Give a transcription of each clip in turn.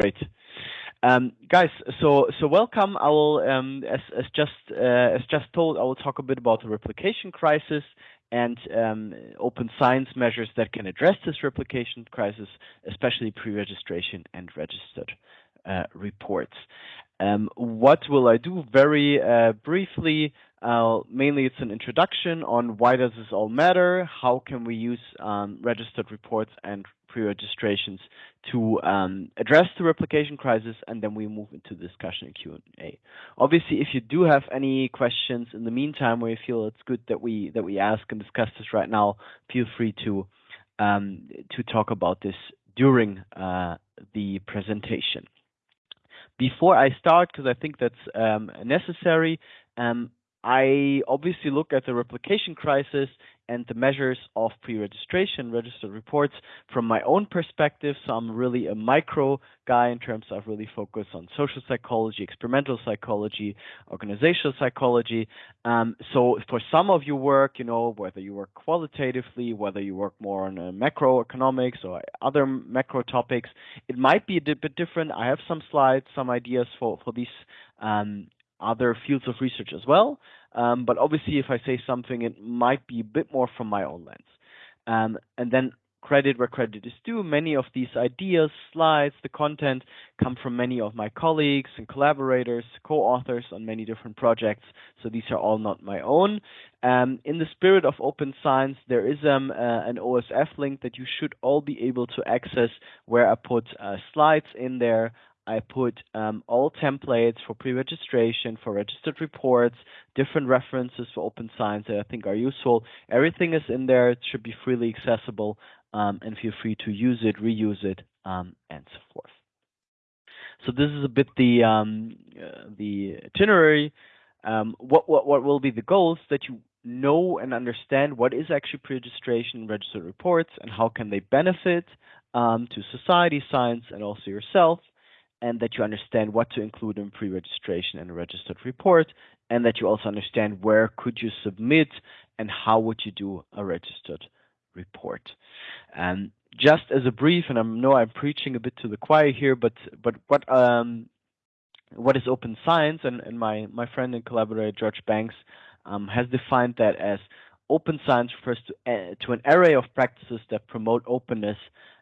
Great. Um, guys, so so welcome. I will, um, as as just uh, as just told, I will talk a bit about the replication crisis and um, open science measures that can address this replication crisis, especially pre-registration and registered uh, reports. Um, what will I do? Very uh, briefly, uh, mainly it's an introduction on why does this all matter, how can we use um, registered reports and pre-registrations to um, address the replication crisis, and then we move into discussion and Q&A. Obviously, if you do have any questions in the meantime, where you feel it's good that we that we ask and discuss this right now, feel free to um, to talk about this during uh, the presentation. Before I start, because I think that's um, necessary, um, I obviously look at the replication crisis and the measures of pre-registration registered reports from my own perspective. So I'm really a micro guy in terms of really focus on social psychology, experimental psychology, organizational psychology. Um, so for some of your work, you know, whether you work qualitatively, whether you work more on uh, macroeconomics or other macro topics, it might be a bit different. I have some slides, some ideas for, for these um, other fields of research as well. Um, but obviously, if I say something, it might be a bit more from my own lens. Um, and then credit where credit is due. Many of these ideas, slides, the content come from many of my colleagues and collaborators, co-authors on many different projects. So these are all not my own. Um, in the spirit of open science, there is um, uh, an OSF link that you should all be able to access where I put uh, slides in there I put um, all templates for pre-registration, for registered reports, different references for open science that I think are useful. Everything is in there. It should be freely accessible, um, and feel free to use it, reuse it, um, and so forth. So this is a bit the um, uh, the itinerary. Um, what what what will be the goals that you know and understand what is actually pre-registration registered reports and how can they benefit um, to society, science, and also yourself and that you understand what to include in pre-registration and a registered report, and that you also understand where could you submit and how would you do a registered report. And just as a brief, and I know I'm preaching a bit to the choir here, but but what um, what is open science? And, and my my friend and collaborator George Banks um, has defined that as open science refers to uh, to an array of practices that promote openness,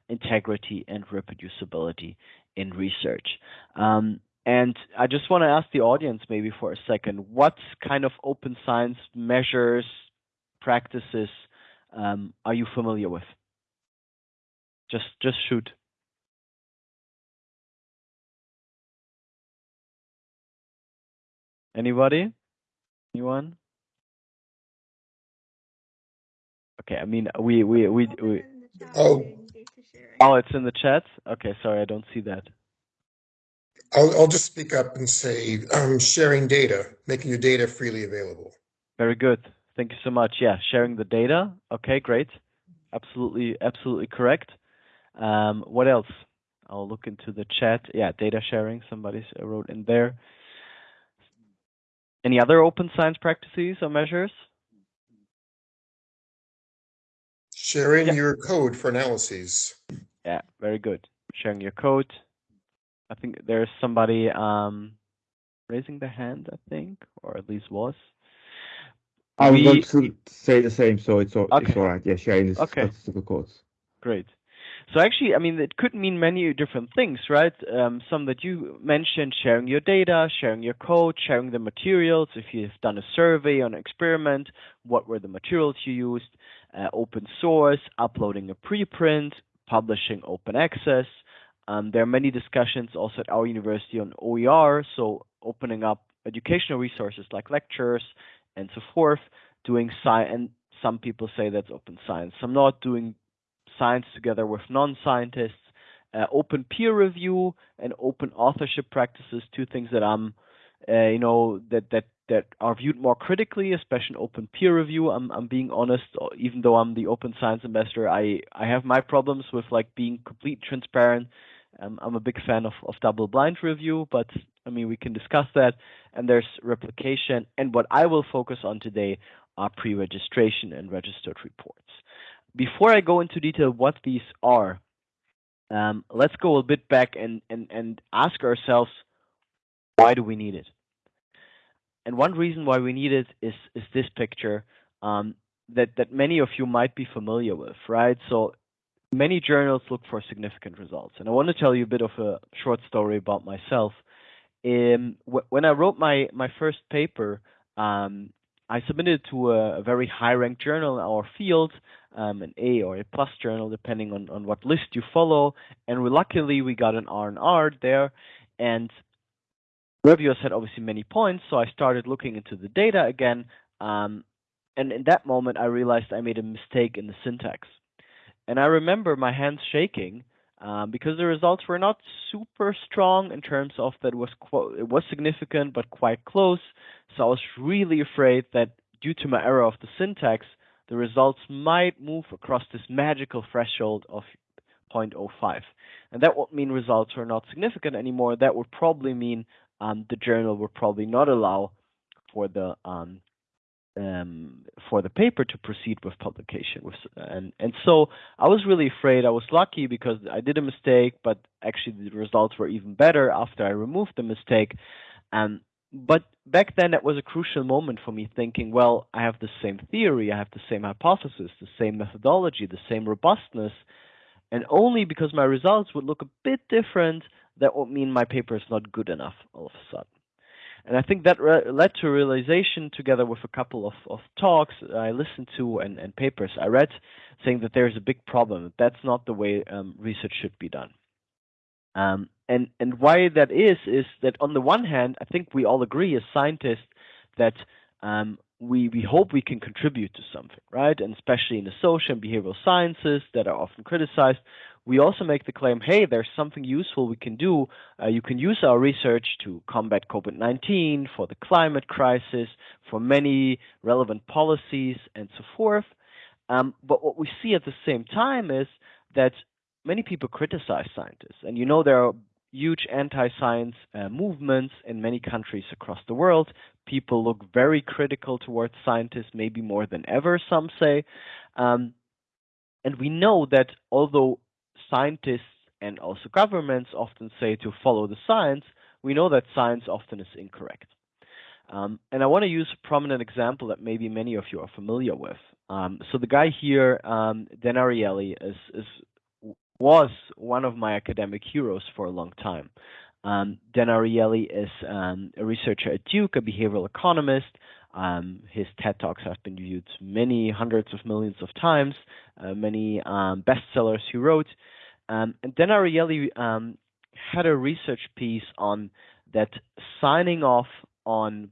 integrity, and reproducibility in research. Um, and I just want to ask the audience maybe for a second, what kind of open science measures, practices um, are you familiar with? Just just shoot. Anybody? Anyone? Okay, I mean we we we, we Oh, Oh, it's in the chat? Okay, sorry, I don't see that. I'll, I'll just speak up and say um, sharing data, making your data freely available. Very good. Thank you so much. Yeah, sharing the data. Okay, great. Absolutely, absolutely correct. Um, what else? I'll look into the chat. Yeah, data sharing. Somebody wrote in there. Any other open science practices or measures? Sharing yeah. your code for analyses. Yeah, very good. Sharing your code. I think there's somebody um, raising the hand, I think, or at least was. I was going to say the same, so it's all, okay. it's all right. Yeah, sharing the okay. statistical codes. Great. So actually, I mean, it could mean many different things, right? Um, some that you mentioned, sharing your data, sharing your code, sharing the materials. If you've done a survey on an experiment, what were the materials you used? Uh, open source, uploading a preprint, publishing open access. Um, there are many discussions also at our university on OER, so opening up educational resources like lectures and so forth, doing science, and some people say that's open science. Some not doing science together with non-scientists, uh, open peer review and open authorship practices, two things that I'm, uh, you know, that that that are viewed more critically, especially in open peer review. I'm I'm being honest, even though I'm the open science ambassador, I I have my problems with like being complete transparent. Um, I'm a big fan of, of double blind review, but I mean we can discuss that. And there's replication, and what I will focus on today are pre-registration and registered reports. Before I go into detail what these are, um, let's go a bit back and, and, and ask ourselves, why do we need it? And one reason why we need it is, is this picture um, that, that many of you might be familiar with, right? So many journals look for significant results. And I want to tell you a bit of a short story about myself. Um, when I wrote my, my first paper, um, I submitted to a, a very high ranked journal in our field, um, an A or a plus journal, depending on, on what list you follow. And we, luckily, we got an R and R there. And reviewers had obviously many points, so I started looking into the data again. Um, and in that moment, I realized I made a mistake in the syntax. And I remember my hands shaking um, because the results were not super strong in terms of that was it was significant but quite close. So I was really afraid that due to my error of the syntax, the results might move across this magical threshold of 0.05. And that would mean results are not significant anymore. That would probably mean um, the journal would probably not allow for the um, um, for the paper to proceed with publication. And and so I was really afraid. I was lucky because I did a mistake, but actually the results were even better after I removed the mistake. Um, but back then, that was a crucial moment for me thinking, well, I have the same theory, I have the same hypothesis, the same methodology, the same robustness, and only because my results would look a bit different, that would mean my paper is not good enough all of a sudden. And I think that led to a realization, together with a couple of, of talks I listened to and, and papers I read, saying that there's a big problem. That's not the way um, research should be done. Um, and and why that is is that on the one hand, I think we all agree as scientists that um, we we hope we can contribute to something, right? And especially in the social and behavioral sciences that are often criticized, we also make the claim, hey, there's something useful we can do. Uh, you can use our research to combat COVID-19, for the climate crisis, for many relevant policies, and so forth. Um, but what we see at the same time is that many people criticize scientists, and you know there are huge anti-science uh, movements in many countries across the world. People look very critical towards scientists, maybe more than ever, some say. Um, and we know that although scientists and also governments often say to follow the science, we know that science often is incorrect. Um, and I want to use a prominent example that maybe many of you are familiar with. Um, so the guy here, um, Dan Ariely, is, is, was one of my academic heroes for a long time. Um, Dan Ariely is um, a researcher at Duke, a behavioral economist. Um, his TED Talks have been viewed many hundreds of millions of times, uh, many um, bestsellers he wrote. Um, and Dan Ariely um, had a research piece on that signing off on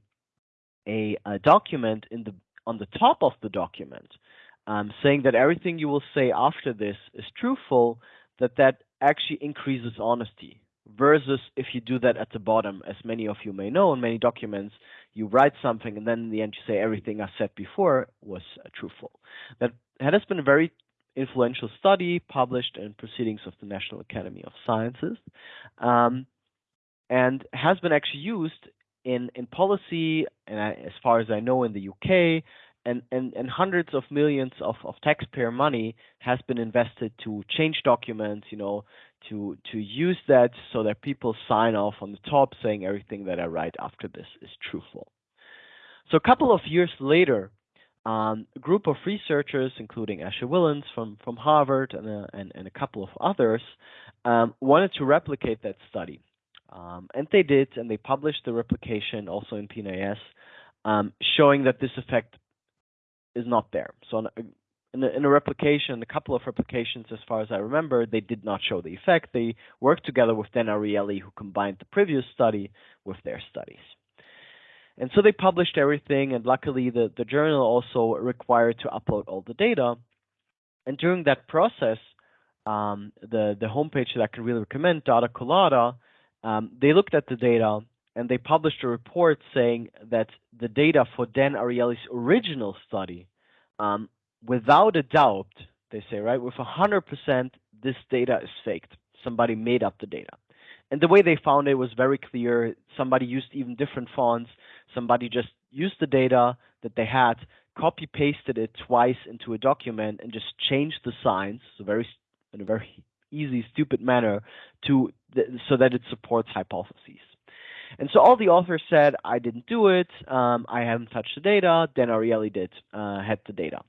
a, a, document in the on the top of the document, um, saying that everything you will say after this is truthful, that that actually increases honesty versus if you do that at the bottom, as many of you may know in many documents, you write something and then in the end you say everything I said before was uh, truthful. That has been a very influential study published in Proceedings of the National Academy of Sciences, um, and has been actually used in in policy, and I, as far as I know, in the UK. And, and, and hundreds of millions of, of taxpayer money has been invested to change documents, you know, to to use that so that people sign off on the top saying everything that I write after this is truthful. So a couple of years later, um, a group of researchers, including Ashley Whillans from, from Harvard and a, and, and a couple of others, um, wanted to replicate that study. Um, and they did, and they published the replication also in PNAS, um, showing that this effect is not there. So in a, in a replication, a couple of replications, as far as I remember, they did not show the effect. They worked together with Dan Ariely, who combined the previous study with their studies. And so they published everything, and luckily the, the journal also required to upload all the data. And during that process, um, the, the homepage that I can really recommend, Data Colada, um, they looked at the data and they published a report saying that the data for Dan Ariely's original study, um, without a doubt, they say, right, with 100%, this data is faked. Somebody made up the data. And the way they found it was very clear. Somebody used even different fonts. Somebody just used the data that they had, copy pasted it twice into a document, and just changed the signs. So very in a very easy, stupid manner to so that it supports hypotheses. And so all the authors said, I didn't do it, um, I haven't touched the data, Dan Ariely did, uh, had the data.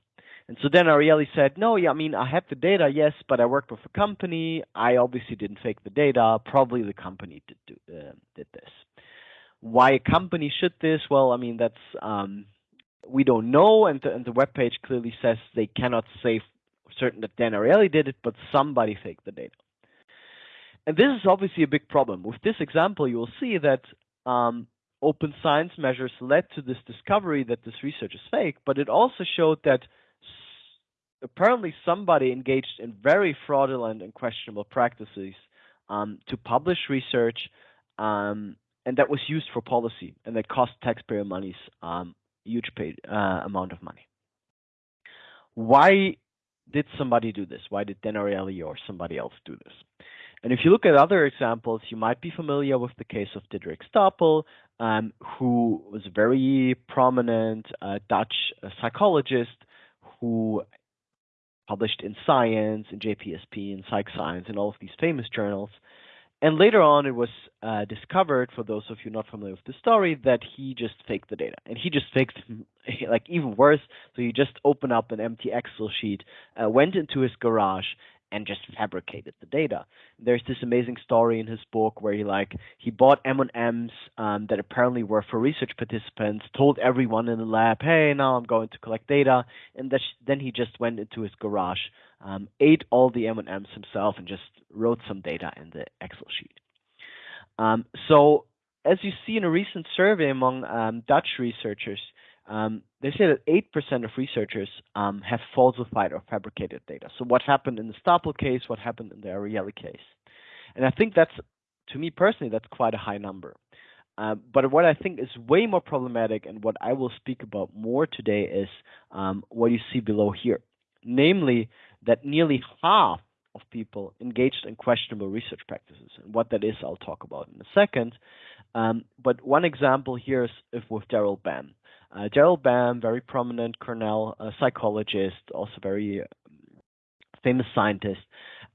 And so Dan Ariely said, no, yeah, I mean, I have the data, yes, but I worked with a company. I obviously didn't fake the data. Probably the company did, do, uh, did this. Why a company should this? Well, I mean, that's, um, we don't know. And the, and the web page clearly says they cannot say certain that Dan Ariely did it, but somebody faked the data. And this is obviously a big problem. With this example, you will see that um, open science measures led to this discovery that this research is fake, but it also showed that apparently somebody engaged in very fraudulent and questionable practices um, to publish research, um, and that was used for policy, and that cost taxpayer money's um, huge paid, uh, amount of money. Why did somebody do this? Why did Dan Ariely or somebody else do this? And if you look at other examples, you might be familiar with the case of Diederik Stapel, um, who was a very prominent uh, Dutch uh, psychologist who published in Science, in JPSP, in Psych Science, in all of these famous journals. And later on, it was uh, discovered, for those of you not familiar with the story, that he just faked the data. And he just faked, like, even worse. So he just opened up an empty Excel sheet, uh, went into his garage, and just fabricated the data. There's this amazing story in his book where he like he bought M&Ms um, that apparently were for research participants, told everyone in the lab, "Hey, now I'm going to collect data," and then he just went into his garage, um, ate all the M&Ms himself, and just wrote some data in the Excel sheet. Um, so, as you see in a recent survey among um, Dutch researchers, um, they say that 8% of researchers um, have falsified or fabricated data. So what happened in the Stapel case, what happened in the Ariely case. And I think that's, to me personally, that's quite a high number. Uh, but what I think is way more problematic and what I will speak about more today is um, what you see below here. Namely, that nearly half of people engaged in questionable research practices. And what that is, I'll talk about in a second. Um, but one example here is with Daryl Bem. Uh, Daryl Bem, very prominent Cornell uh, psychologist, also very um, famous scientist.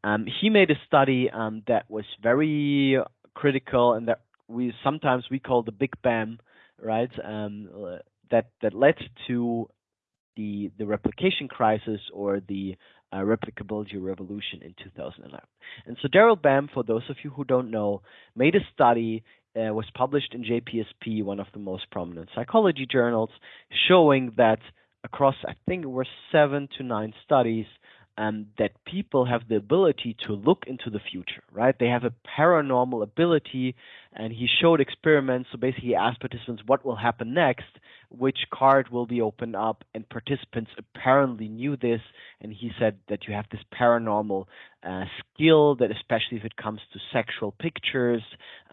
Um, he made a study um, that was very critical and that we sometimes we call the Big Bam, right? Um, that that led to the the replication crisis or the uh, replicability revolution in 2011. And so Daryl Bem, for those of you who don't know, made a study uh, was published in JPSP, one of the most prominent psychology journals, showing that across, I think it were seven to nine studies, um, that people have the ability to look into the future, right? They have a paranormal ability, and he showed experiments. So basically, he asked participants what will happen next, which card will be opened up, and participants apparently knew this. And he said that you have this paranormal uh, skill that, especially if it comes to sexual pictures,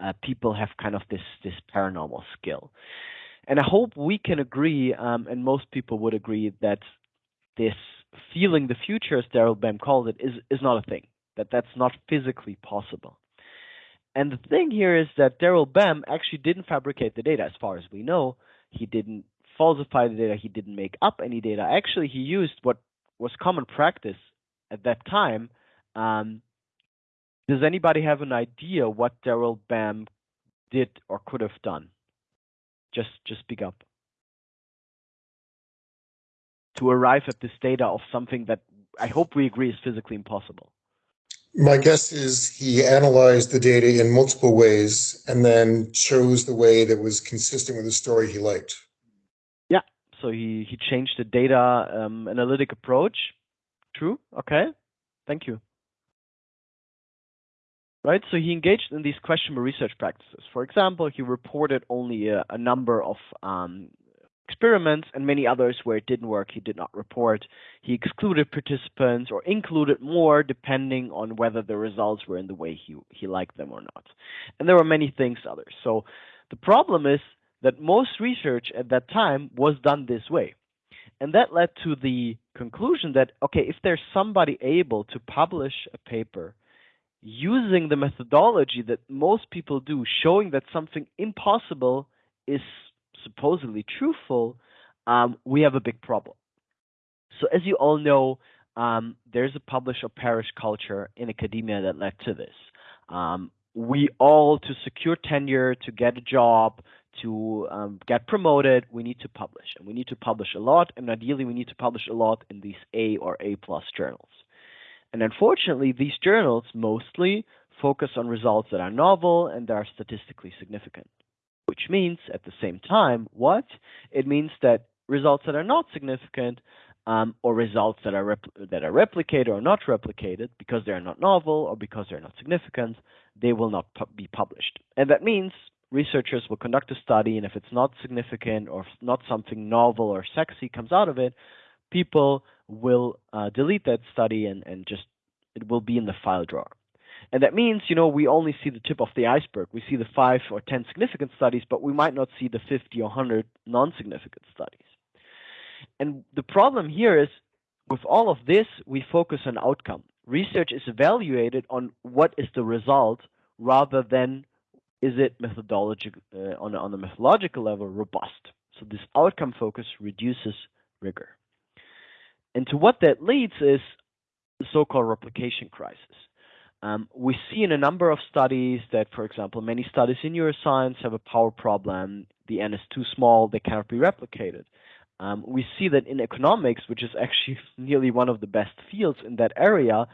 uh, people have kind of this this paranormal skill. And I hope we can agree, um, and most people would agree that this feeling the future, as Daryl Bem called it, is is not a thing. That that's not physically possible. And the thing here is that Daryl Bem actually didn't fabricate the data, as far as we know. He didn't falsify the data. He didn't make up any data. Actually, he used what was common practice at that time. Um, does anybody have an idea what Daryl Bem did or could have done? Just just speak up to arrive at this data of something that I hope we agree is physically impossible? My guess is he analyzed the data in multiple ways and then chose the way that was consistent with the story he liked. Yeah, so he, he changed the data um, analytic approach. True, okay, thank you. Right, so he engaged in these questionable research practices. For example, he reported only a, a number of um, experiments and many others where it didn't work, he did not report. He excluded participants or included more depending on whether the results were in the way he, he liked them or not. And there were many things others. So the problem is that most research at that time was done this way. And that led to the conclusion that, okay, if there's somebody able to publish a paper using the methodology that most people do, showing that something impossible is supposedly truthful, um, we have a big problem. So as you all know, um, there's a publish or perish culture in academia that led to this. Um, we all, to secure tenure, to get a job, to um, get promoted, we need to publish, and we need to publish a lot, and ideally, we need to publish a lot in these A or A plus journals. And unfortunately, these journals mostly focus on results that are novel and that are statistically significant. Which means, at the same time, what? It means that results that are not significant um, or results that are that are replicated or not replicated because they are not novel or because they are not significant, they will not pu be published. And that means researchers will conduct a study, and if it's not significant or not something novel or sexy comes out of it, people will uh, delete that study and, and just it will be in the file drawer. And that means, you know, we only see the tip of the iceberg. We see the five or 10 significant studies, but we might not see the 50 or 100 non significant studies. And the problem here is with all of this, we focus on outcome. Research is evaluated on what is the result rather than is it methodologic uh, on, on a methodological level robust. So this outcome focus reduces rigor. And to what that leads is the so-called replication crisis. Um, we see in a number of studies that, for example, many studies in neuroscience have a power problem. The n is too small, they cannot be replicated. Um, we see that in economics, which is actually nearly one of the best fields in that area,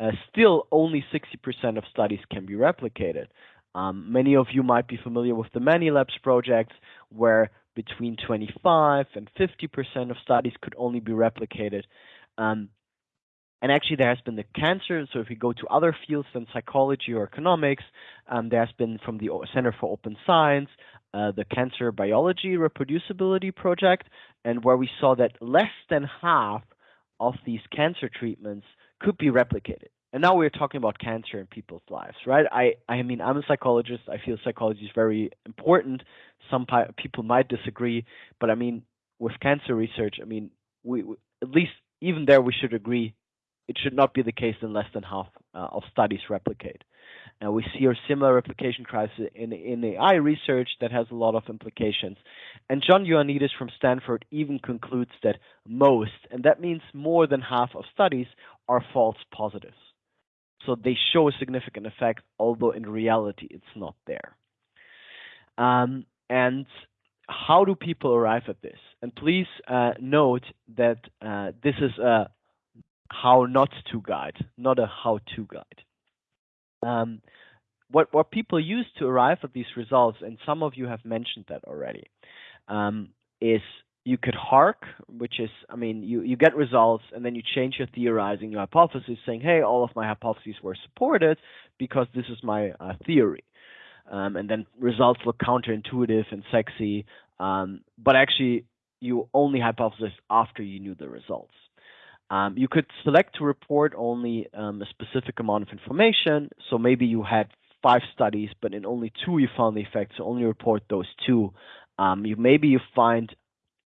uh, still only 60% of studies can be replicated. Um, many of you might be familiar with the Many Labs projects, where between 25 and 50% of studies could only be replicated. Um, and actually, there has been the cancer. So if we go to other fields than psychology or economics, um, there has been from the Center for Open Science, uh, the Cancer Biology Reproducibility Project, and where we saw that less than half of these cancer treatments could be replicated. And now we're talking about cancer in people's lives, right? I, I mean, I'm a psychologist. I feel psychology is very important. Some people might disagree, but I mean, with cancer research, I mean, we, we at least even there we should agree it should not be the case in less than half uh, of studies replicate. And we see a similar replication crisis in, in AI research that has a lot of implications. And John Ioannidis from Stanford even concludes that most, and that means more than half of studies, are false positives. So they show a significant effect, although in reality it's not there. Um, and how do people arrive at this? And please uh, note that uh, this is a how not to guide, not a how to guide. Um, what what people use to arrive at these results, and some of you have mentioned that already, um, is you could hark, which is, I mean, you, you get results and then you change your theorizing, your hypothesis, saying, hey, all of my hypotheses were supported because this is my uh, theory. Um, and then results look counterintuitive and sexy, um, but actually you only hypothesis after you knew the results. Um, you could select to report only um, a specific amount of information. So maybe you had five studies, but in only two you found the effect. So only report those two. Um, you maybe you find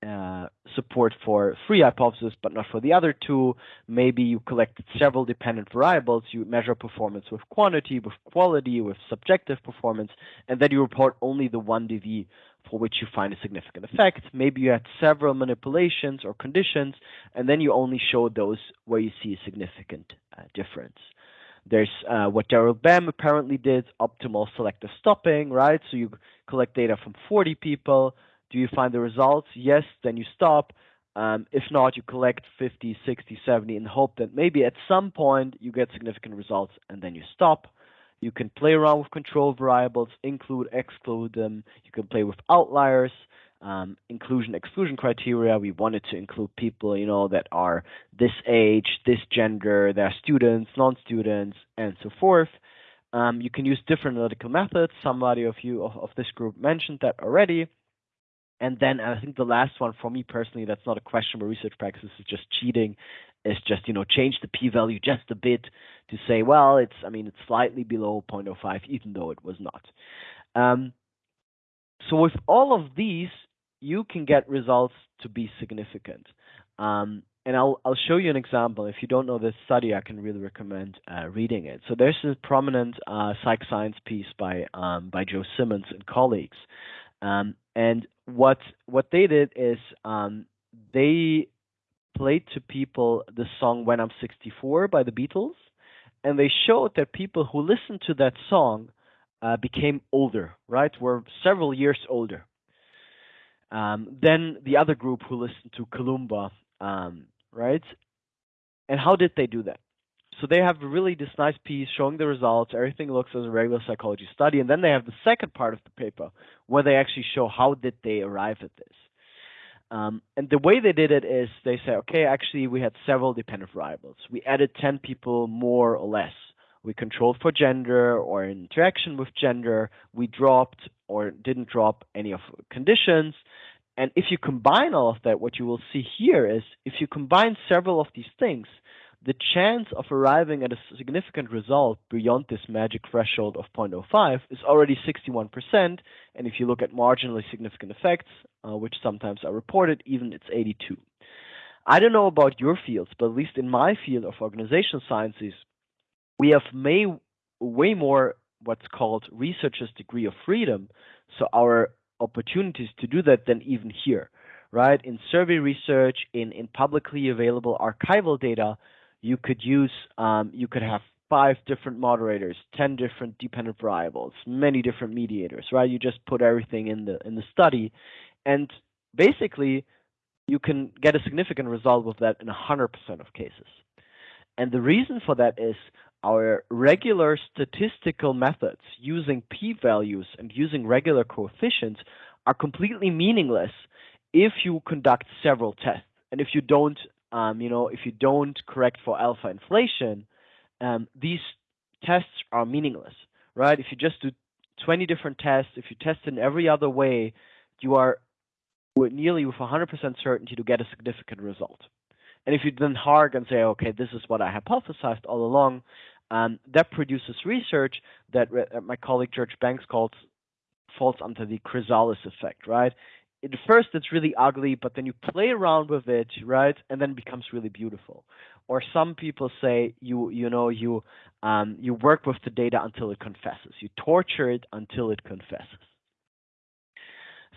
uh, support for three hypotheses, but not for the other two. Maybe you collected several dependent variables. You measure performance with quantity, with quality, with subjective performance, and then you report only the one DV for which you find a significant effect. Maybe you had several manipulations or conditions, and then you only show those where you see a significant uh, difference. There's uh, what Daryl Bem apparently did, optimal selective stopping, right? So you collect data from 40 people. Do you find the results? Yes, then you stop. Um, if not, you collect 50, 60, 70 and hope that maybe at some point you get significant results and then you stop. You can play around with control variables, include, exclude them. You can play with outliers, um, inclusion, exclusion criteria. We wanted to include people, you know, that are this age, this gender, they're students, non-students, and so forth. Um, you can use different analytical methods. Somebody of you of, of this group mentioned that already. And then I think the last one for me personally, that's not a questionable research practice, is just cheating, is just, you know, change the p-value just a bit to say, well, it's, I mean, it's slightly below 0.05, even though it was not. Um, so with all of these, you can get results to be significant. Um, and I'll, I'll show you an example. If you don't know this study, I can really recommend uh, reading it. So there's a prominent uh, psych science piece by um, by Joe Simmons and colleagues, um, and what what they did is um, they played to people the song When I'm 64 by the Beatles, and they showed that people who listened to that song uh, became older, right? Were several years older. Um, than the other group who listened to Kalimba, um, right? And how did they do that? So they have really this nice piece showing the results. Everything looks as a regular psychology study, and then they have the second part of the paper where they actually show how did they arrive at this. Um, and the way they did it is they say, okay, actually we had several dependent variables. We added 10 people more or less. We controlled for gender or interaction with gender. We dropped or didn't drop any of conditions. And if you combine all of that, what you will see here is if you combine several of these things, the chance of arriving at a significant result beyond this magic threshold of 0.05 is already 61%. And if you look at marginally significant effects, uh, which sometimes are reported, even it's 82. I don't know about your fields, but at least in my field of organizational sciences, we have may, way more what's called researcher's degree of freedom. So our opportunities to do that than even here, right? In survey research, in, in publicly available archival data, you could use, um, you could have five different moderators, 10 different dependent variables, many different mediators, right? You just put everything in the, in the study. And basically, you can get a significant result with that in 100% of cases. And the reason for that is our regular statistical methods using p-values and using regular coefficients are completely meaningless if you conduct several tests. And if you don't um, you know, if you don't correct for alpha inflation, um, these tests are meaningless, right? If you just do 20 different tests, if you test in every other way, you are nearly with 100% certainty to get a significant result. And if you then hark and say, okay, this is what I hypothesized all along, um, that produces research that my colleague George Banks calls falls under the chrysalis effect, right? At first it's really ugly, but then you play around with it, right, and then it becomes really beautiful. Or some people say you you know you um, you work with the data until it confesses. You torture it until it confesses.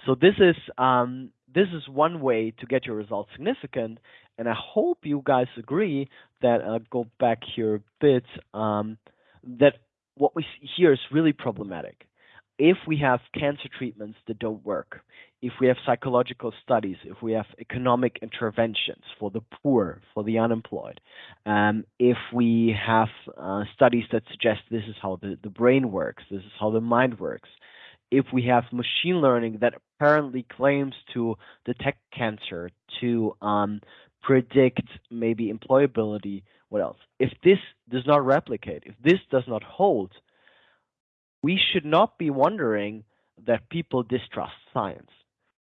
So this is um, this is one way to get your results significant, and I hope you guys agree that I'll go back here a bit um, that what we see here is really problematic if we have cancer treatments that don't work, if we have psychological studies, if we have economic interventions for the poor, for the unemployed, um, if we have uh, studies that suggest this is how the, the brain works, this is how the mind works, if we have machine learning that apparently claims to detect cancer, to um, predict maybe employability, what else? If this does not replicate, if this does not hold, we should not be wondering that people distrust science,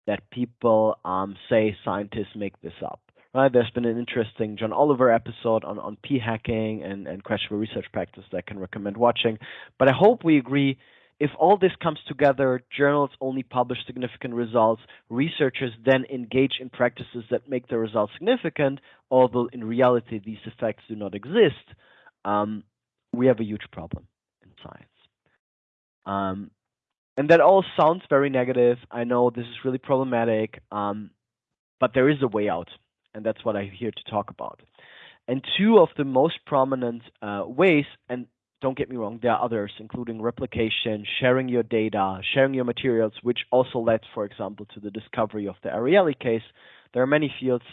that people um, say scientists make this up. Right? There's been an interesting John Oliver episode on, on p hacking and, and questionable research practice that I can recommend watching. But I hope we agree if all this comes together, journals only publish significant results, researchers then engage in practices that make the results significant, although in reality these effects do not exist, um, we have a huge problem in science. Um, and that all sounds very negative. I know this is really problematic, um, but there is a way out, and that's what I'm here to talk about. And two of the most prominent uh, ways, and don't get me wrong, there are others, including replication, sharing your data, sharing your materials, which also led, for example, to the discovery of the Ariely case. There are many fields.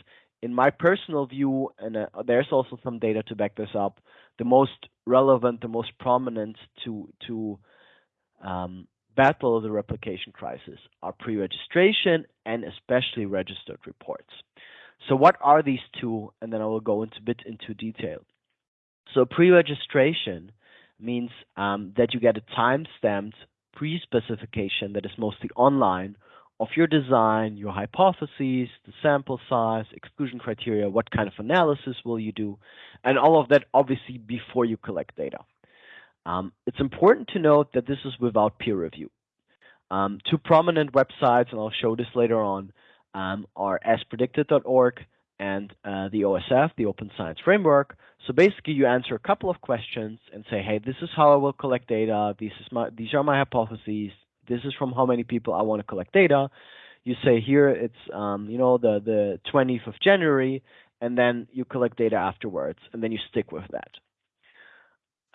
In my personal view, and uh, there's also some data to back this up, the most relevant, the most prominent to to um, battle of the replication crisis are pre-registration and especially registered reports. So what are these two? And then I will go into a bit into detail. So pre-registration means um, that you get a time-stamped pre-specification that is mostly online of your design, your hypotheses, the sample size, exclusion criteria, what kind of analysis will you do, and all of that obviously before you collect data. Um, it's important to note that this is without peer review. Um, two prominent websites, and I'll show this later on, um, are aspredicted.org and uh, the OSF, the Open Science Framework. So basically, you answer a couple of questions and say, "Hey, this is how I will collect data. These is my these are my hypotheses. This is from how many people I want to collect data." You say here it's um, you know the the 20th of January, and then you collect data afterwards, and then you stick with that.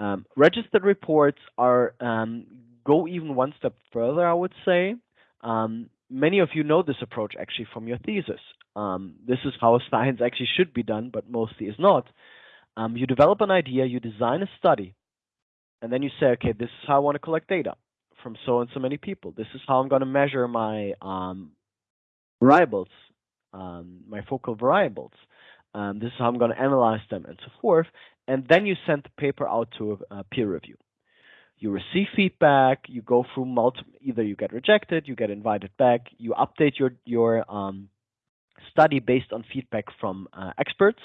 Um, registered reports are um, go even one step further, I would say. Um, many of you know this approach actually from your thesis. Um, this is how science actually should be done, but mostly is not. Um, you develop an idea, you design a study, and then you say, okay, this is how I want to collect data from so and so many people. This is how I'm going to measure my um, variables, my focal variables. this is how I'm going to analyze them and so forth and then you send the paper out to a, peer review. You receive feedback. You go through multiple. Either you get rejected, you get invited back. You update your your um, study based on feedback from uh, experts.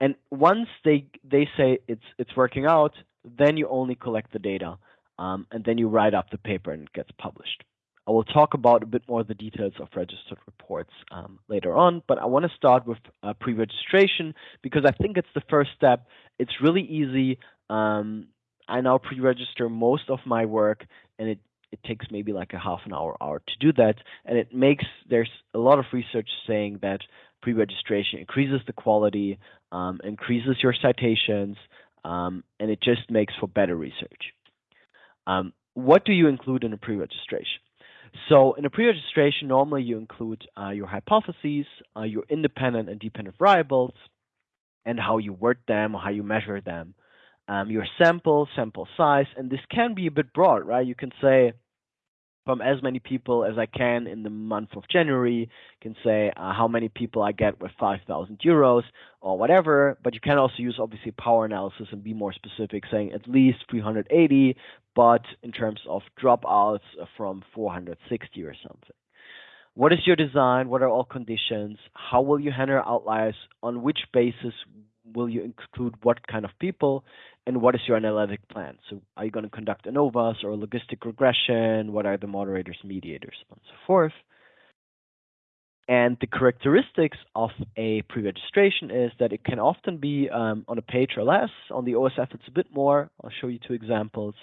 And once they they say it's it's working out, then you only collect the data, um, and then you write up the paper and it gets published. I will talk about a bit more of the details of registered reports um, later on, but I want to start with uh, pre-registration because I think it's the first step. It's really easy. Um, I now pre-register most of my work, and it it takes maybe like a half an hour hour to do that, and it makes there's a lot of research saying that pre-registration increases the quality, um, increases your citations, um, and it just makes for better research. Um, what do you include in a pre-registration? So in a pre-registration, normally you include uh, your hypotheses, uh, your independent and dependent variables, and how you word them, how you measure them, um, your sample, sample size, and this can be a bit broad, right? You can say from as many people as I can in the month of January, can say uh, how many people I get with 5,000 euros or whatever, but you can also use obviously power analysis and be more specific, saying at least 380, but in terms of dropouts from 460 or something. What is your design? What are all conditions? How will you handle outliers? On which basis will you include what kind of people? And what is your analytic plan? So are you going to conduct ANOVAs or logistic regression? What are the moderators, mediators, and so forth? And the characteristics of a pre-registration is that it can often be um, on a page or less. On the OSF, it's a bit more. I'll show you two examples.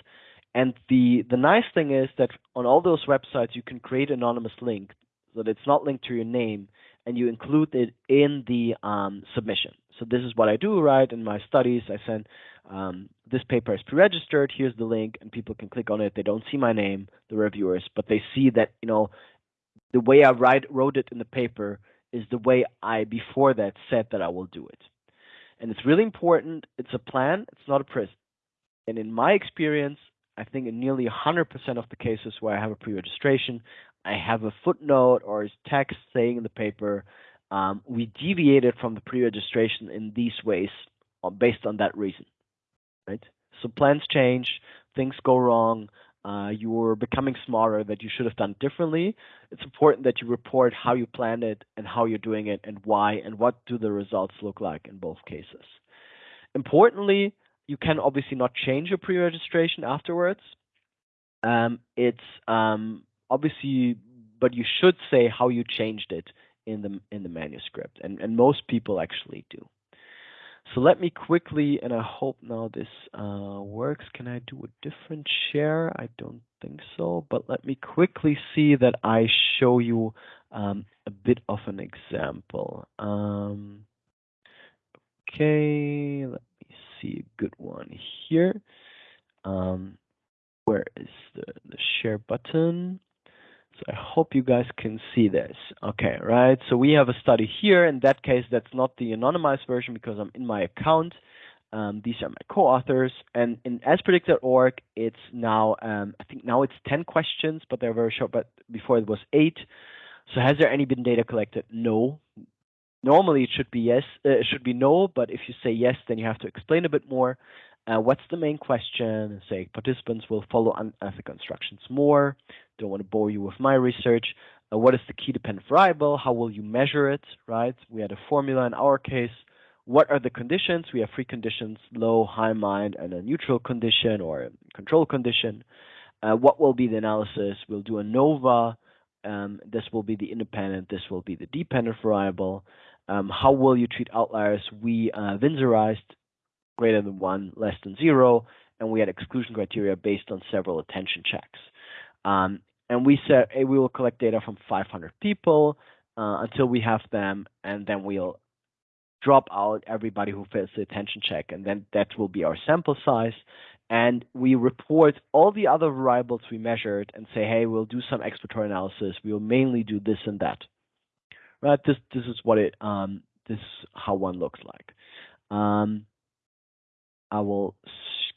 And the, the nice thing is that on all those websites, you can create an anonymous link so that it's not linked to your name, and you include it in the um, submission. So this is what I do, right? In my studies, I send um, this paper is pre-registered. Here's the link, and people can click on it. They don't see my name, the reviewers, but they see that you know the way I write wrote it in the paper is the way I before that said that I will do it. And it's really important. It's a plan. It's not a prison. And in my experience, I think in nearly 100% of the cases where I have a pre-registration, I have a footnote or text saying in the paper, um, we deviated from the pre-registration in these ways uh, based on that reason, right? So plans change, things go wrong, uh, you're becoming smarter that you should have done differently. It's important that you report how you planned it and how you're doing it and why and what do the results look like in both cases. Importantly, you can obviously not change your pre-registration afterwards. Um, it's um, obviously, but you should say how you changed it in the in the manuscript, and and most people actually do. So let me quickly, and I hope now this uh, works. Can I do a different share? I don't think so, but let me quickly see that I show you um, a bit of an example. Um, okay, let me see a good one here. Um, where is the, the share button? So I hope you guys can see this. Okay, right? So we have a study here. In that case, that's not the anonymized version because I'm in my account. Um, these are my co-authors. And in aspredicted.org, it's now, um, I think now it's 10 questions, but they're very short, but before it was eight. So has there any been data collected? No, normally it should be yes, uh, it should be no, but if you say yes, then you have to explain a bit more. Uh, what's the main question? Say participants will follow unethical instructions more. Don't want to bore you with my research. Uh, what is the key dependent variable? How will you measure it? Right? We had a formula in our case. What are the conditions? We have three conditions: low, high mind, and a neutral condition or a control condition. Uh, what will be the analysis? We'll do ANOVA. Um, this will be the independent. This will be the dependent variable. Um, how will you treat outliers? We uh, greater than one, less than zero, and we had exclusion criteria based on several attention checks. Um, and we said hey, we will collect data from 500 people uh, until we have them, and then we'll drop out everybody who fails the attention check, and then that will be our sample size. And we report all the other variables we measured and say, hey, we'll do some exploratory analysis. We'll mainly do this and that. Right? This this is what it um this is how one looks like. Um, I will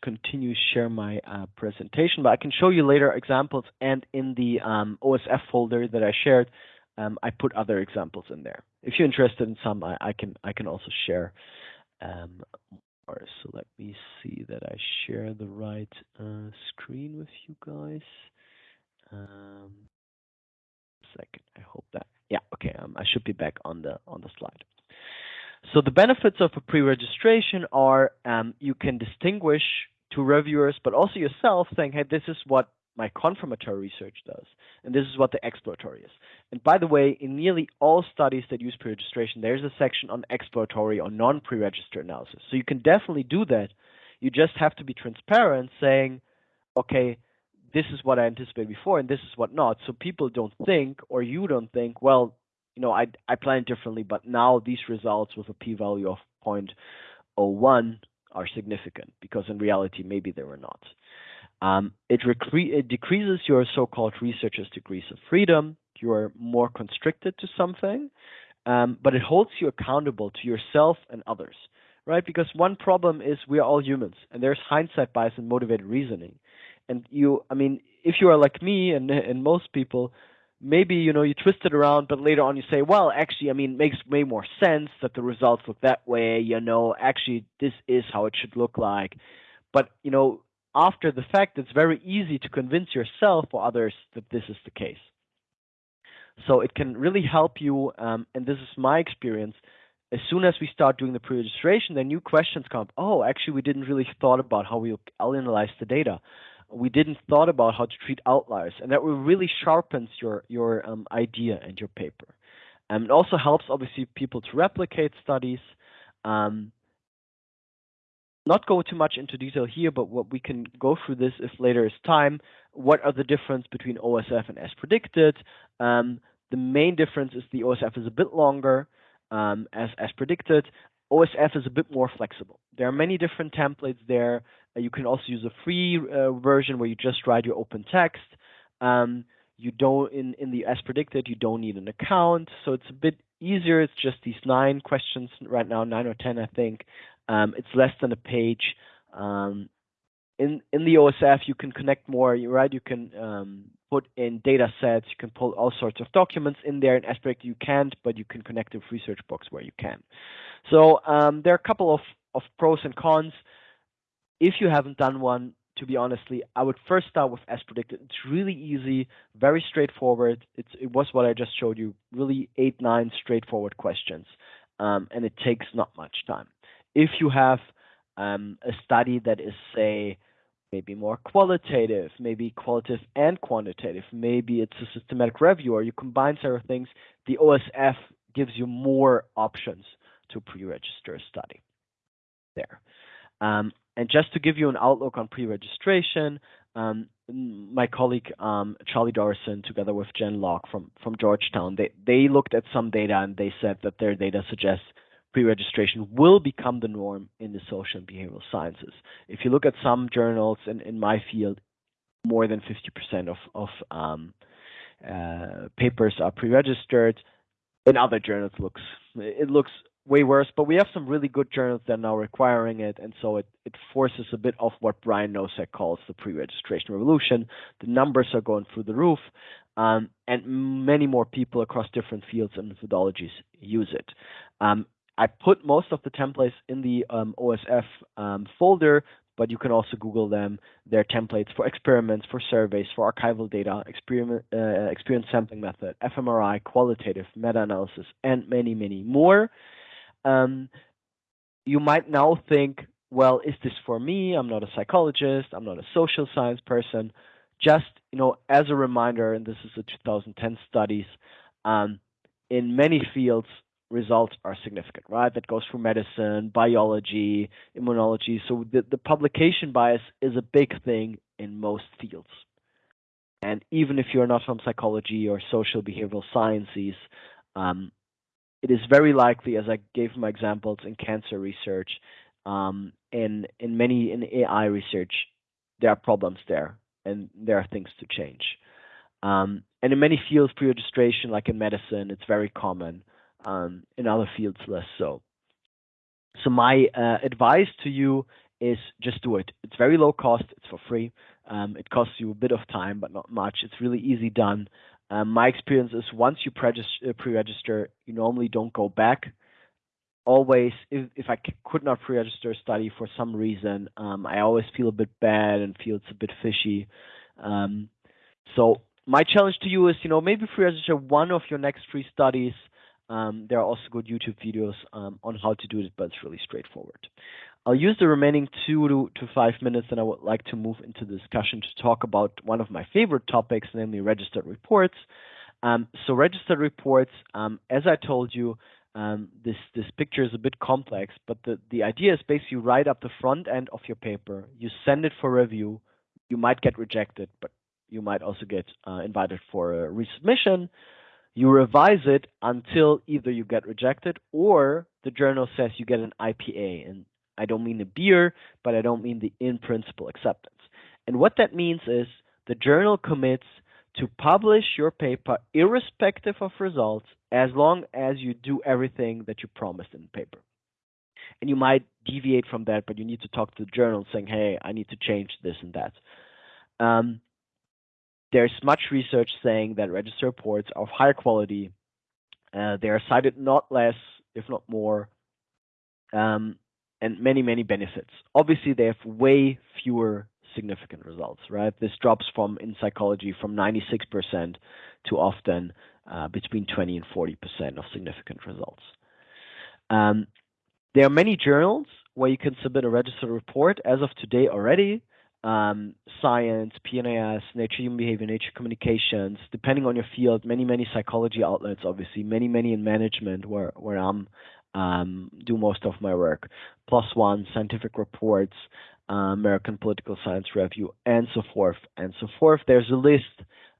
continue share my uh, presentation, but I can show you later examples. And in the um, OSF folder that I shared, um, I put other examples in there. If you're interested in some, I, I can I can also share um, more. So let me see that I share the right uh, screen with you guys. Um, second, I hope that yeah okay. Um, I should be back on the on the slide. So the benefits of a pre-registration are um, you can distinguish to reviewers, but also yourself, saying, hey, this is what my confirmatory research does, and this is what the exploratory is. And by the way, in nearly all studies that use pre-registration, there's a section on exploratory or non-pre-register analysis. So you can definitely do that. You just have to be transparent, saying, okay, this is what I anticipated before, and this is what not. So people don't think, or you don't think, well, you know, I I planned differently, but now these results with a p-value of 0.01 are significant because in reality maybe they were not. Um, it, it, decreases your so-called researcher's degrees of freedom. You are more constricted to something, um, but it holds you accountable to yourself and others, right? Because one problem is we are all humans, and there's hindsight bias and motivated reasoning. And you, I mean, if you are like me and and most people, maybe you know you twist it around, but later on you say, well, actually, I mean, it makes way more sense that the results look that way. You know, actually, this is how it should look like. But you know, after the fact, it's very easy to convince yourself or others that this is the case. So it can really help you, um, and this is my experience. As soon as we start doing the pre-registration, then new questions come up. Oh, actually, we didn't really thought about how we'll analyze the data. We didn't thought about how to treat outliers, and that really sharpens your your um, idea and your paper. Um, it also helps, obviously, people to replicate studies. Um, not go too much into detail here, but what we can go through this if later is time. What are the difference between OSF and as predicted? Um, the main difference is the OSF is a bit longer um, as as predicted. OSF is a bit more flexible. There are many different templates there. Uh, you can also use a free uh, version where you just write your open text. Um, you don't in in the as predicted you don't need an account, so it's a bit easier. It's just these nine questions right now, nine or ten I think, um, it's less than a page. Um, in in the OSF, you can connect more, right? You can um, put in data sets, you can pull all sorts of documents in there. In Aspect, you can't, but you can connect to ResearchBox where you can. So um, there are a couple of, of pros and cons. If you haven't done one, to be honestly, I would first start with as predicted. It's really easy, very straightforward. It's, it was what I just showed you, really eight, nine straightforward questions, um, and it takes not much time if you have um, a study that is, say, maybe more qualitative, maybe qualitative and quantitative, maybe it's a systematic review, or you combine several things, the OSF gives you more options to pre-register a study there. Um, and just to give you an outlook on pre-registration, um, my colleague um, Charlie Dorison, together with Jen Logg from, from Georgetown, they, they looked at some data and they said that their data suggests pre-registration will become the norm in the social and behavioral sciences. If you look at some journals in, in my field, more than 50% of, of um, uh, papers are pre-registered. In other journals, looks it looks way worse. But we have some really good journals that are now requiring it, and so it, it forces a bit of what Brian Nosek calls the pre-registration revolution. The numbers are going through the roof, um, and many more people across different fields and methodologies use it. Um, I put most of the templates in the um, OSF um, folder, but you can also Google them. They're templates for experiments, for surveys, for archival data, experiment, uh, experience sampling method, fMRI, qualitative, meta-analysis, and many, many more. Um, you might now think, well, is this for me? I'm not a psychologist. I'm not a social science person. Just, you know, as a reminder, and this is a 2010 studies, um, in many fields, results are significant, right? That goes for medicine, biology, immunology. So the, the publication bias is a big thing in most fields. And even if you're not from psychology or social behavioral sciences, um, it is very likely, as I gave my examples in cancer research, um, in in many in AI research, there are problems there, and there are things to change. Um, and in many fields, pre-registration, like in medicine, it's very common. Um, in other fields, less so. So my uh, advice to you is just do it. It's very low cost. It's for free. Um, it costs you a bit of time, but not much. It's really easy done. Um, my experience is once you uh, pre-register, you normally don't go back. Always, if, if I could not pre-register a study for some reason, um, I always feel a bit bad and feel it's a bit fishy. Um, so my challenge to you is, you know, maybe pre-register one of your next three studies. Um, there are also good YouTube videos um, on how to do it, but it's really straightforward. I'll use the remaining two to, to five minutes, and I would like to move into the discussion to talk about one of my favorite topics, namely registered reports. Um, so registered reports, um, as I told you, um, this this picture is a bit complex, but the, the idea is basically write up the front end of your paper, you send it for review, you might get rejected, but you might also get uh, invited for a resubmission. You revise it until either you get rejected or the journal says you get an IPA, and I don't mean the beer, but I don't mean the in principle acceptance. And what that means is the journal commits to publish your paper irrespective of results as long as you do everything that you promised in the paper. And you might deviate from that, but you need to talk to the journal saying, hey, I need to change this and that. Um, there's much research saying that register reports are of higher quality. Uh, they are cited not less, if not more, um, and many, many benefits. Obviously, they have way fewer significant results, right? This drops from, in psychology, from 96% to often uh, between 20 and 40% of significant results. Um, there are many journals where you can submit a registered report as of today already. Um, science, PNAS, Nature Human Behavior, Nature Communications, depending on your field, many, many psychology outlets, obviously, many, many in management where, where I'm um, do most of my work. One, scientific reports, uh, American Political Science Review, and so forth, and so forth. There's a list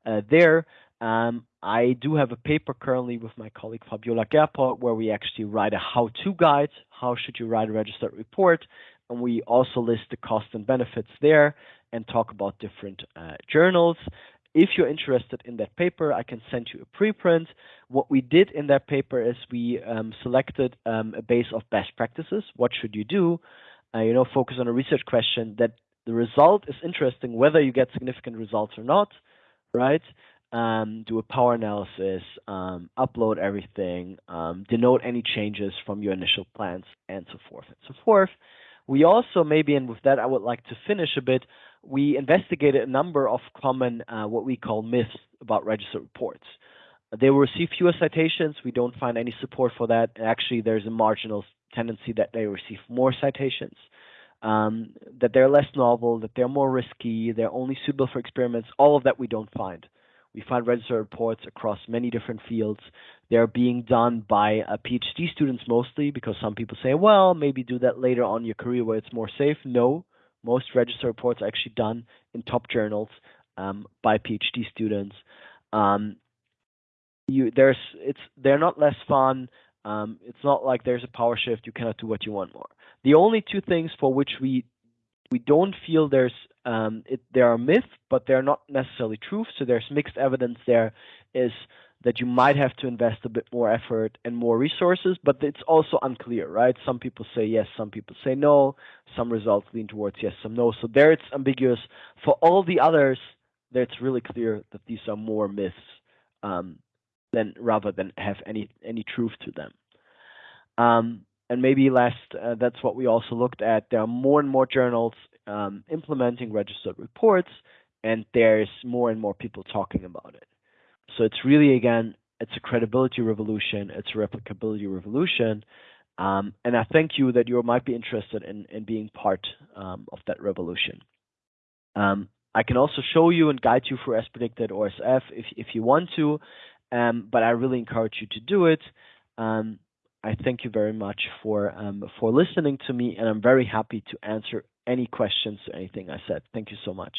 uh, there. Um, I do have a paper currently with my colleague Fabiola Gerpott where we actually write a how-to guide. How should you write a registered report? And we also list the costs and benefits there and talk about different uh, journals. If you're interested in that paper, I can send you a preprint. What we did in that paper is we um, selected um, a base of best practices. What should you do? Uh, you know, focus on a research question that the result is interesting, whether you get significant results or not, right? Um, do a power analysis, um, upload everything, um, denote any changes from your initial plans, and so forth and so forth. We also maybe, and with that I would like to finish a bit, we investigated a number of common, uh, what we call myths about registered reports. They will receive fewer citations. We don't find any support for that. Actually, there's a marginal tendency that they receive more citations, um, that they're less novel, that they're more risky, they're only suitable for experiments. All of that we don't find. We find registered reports across many different fields. They're being done by uh, PhD students mostly because some people say, well, maybe do that later on in your career where it's more safe. No, most register reports are actually done in top journals um, by PhD students. Um, you there's it's they're not less fun. Um, it's not like there's a power shift. You cannot do what you want more. The only two things for which we we don't feel there's um, it, there are myths, but they're not necessarily truth. So there's mixed evidence there. Is that you might have to invest a bit more effort and more resources, but it's also unclear, right? Some people say yes, some people say no. Some results lean towards yes, some no. So there it's ambiguous. For all the others, there it's really clear that these are more myths um, than rather than have any any truth to them. Um, and maybe last, uh, that's what we also looked at. There are more and more journals um, implementing registered reports, and there's more and more people talking about it. So it's really, again, it's a credibility revolution, it's a replicability revolution. Um, and I thank you that you might be interested in, in being part um, of that revolution. Um, I can also show you and guide you through as predicted if, if you want to, um, but I really encourage you to do it. Um, I thank you very much for um, for listening to me, and I'm very happy to answer any questions, or anything I said. Thank you so much.